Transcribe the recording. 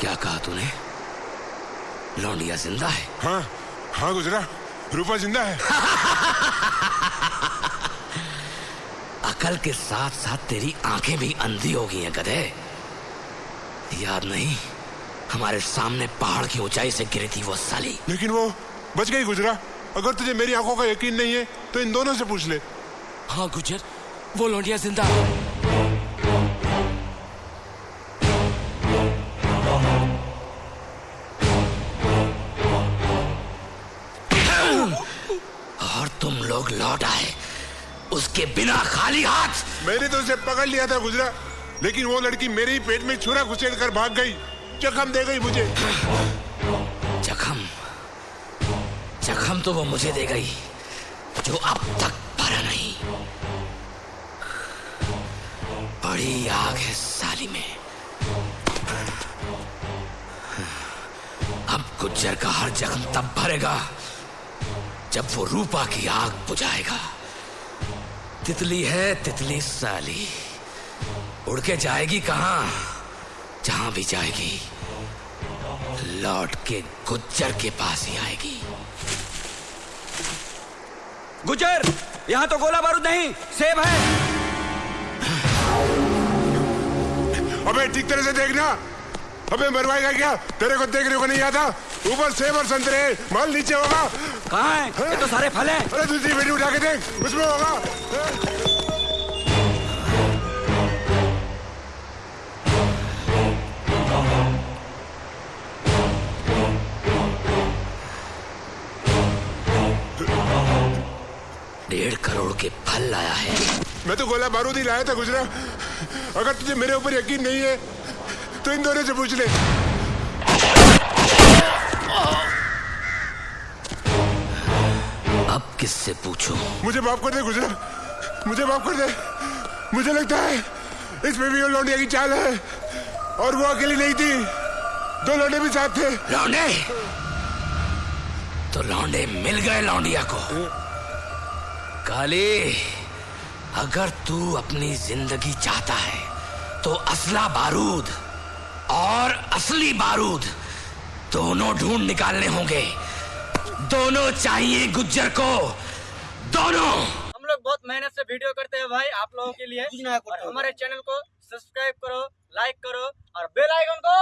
क्या कहा तूने? लौंडिया ज़िंदा है। हाँ हाँ गुजरा रूपा ज़िंदा है। अकल के साथ साथ तेरी आँखें भी अंधी हो गई हैं गधे। याद नहीं हमारे सामने पहाड़ की ऊंचाई से गिरी थी वो साली। लेकिन वो बच गई गुजरा। अगर तुझे मेरी आँखों का यकीन नहीं है तो इन दोनों से पूछ ले। हाँ गुजर। वो लौंडिया ज़िंदा तुम लोग लौट आए। उसके बिना खाली हाथ। मैंने तो उसे पकड़ लिया था गुजरा लेकिन वो लड़की मेरे ही पेट में छुरा घुसेड़ कर भाग गई। जखम दे गई मुझे। जखम? जखम तो वो मुझे दे गई जो अब तक भरा नहीं। बड़ी आग है साली में। अब गुज्जर का हर जख्म तब भरेगा। जब वो रूपा की आग बुझाएगा तितली है तितली साली। उड़ के जाएगी कहाँ? जहाँ भी जाएगी लौट के गुज्जर के पास ही आएगी। गुजर यहाँ तो गोला बारूद नहीं सेब है। अबे ठीक तरह से देखना। अबे मरवाएगा क्या? तेरे को देखने को नहीं आता। ऊपर सेब और संतरे माल नीचे होगा। कहाँ है? ये तो सारे फल हैं। अरे दूसरी वीडियो उठा के देख। उसमें होगा। डेढ़ करोड़ के फल लाया है। मैं तो गोला बारूद ही लाया था गुजरा। अगर तुझे मेरे ऊपर यकीन नहीं है तो इन दोनों से पूछ ले। किससे पूछूँ? मुझे माफ़ कर दे गुजरा। मुझे माफ़ कर दे। मुझे लगता है इसमें भी वो लौंडिया की चाल है। और वो अकेली नहीं थी। दो लौंडे भी साथ थे। लौंडे? तो लौंडे मिल गए लौंडिया को। काली अगर तू अपनी ज़िंदगी चाहता है तो असला बारूद और असली बारूद दोनों ढूंढ निकालने होंगे। दोनों चाहिए गुज्जर को। दोनों। हम लोग बहुत मेहनत से वीडियो करते हैं भाई आप लोगों के लिए। और हमारे चैनल को सब्सक्राइब करो लाइक करो और बेल आइकन को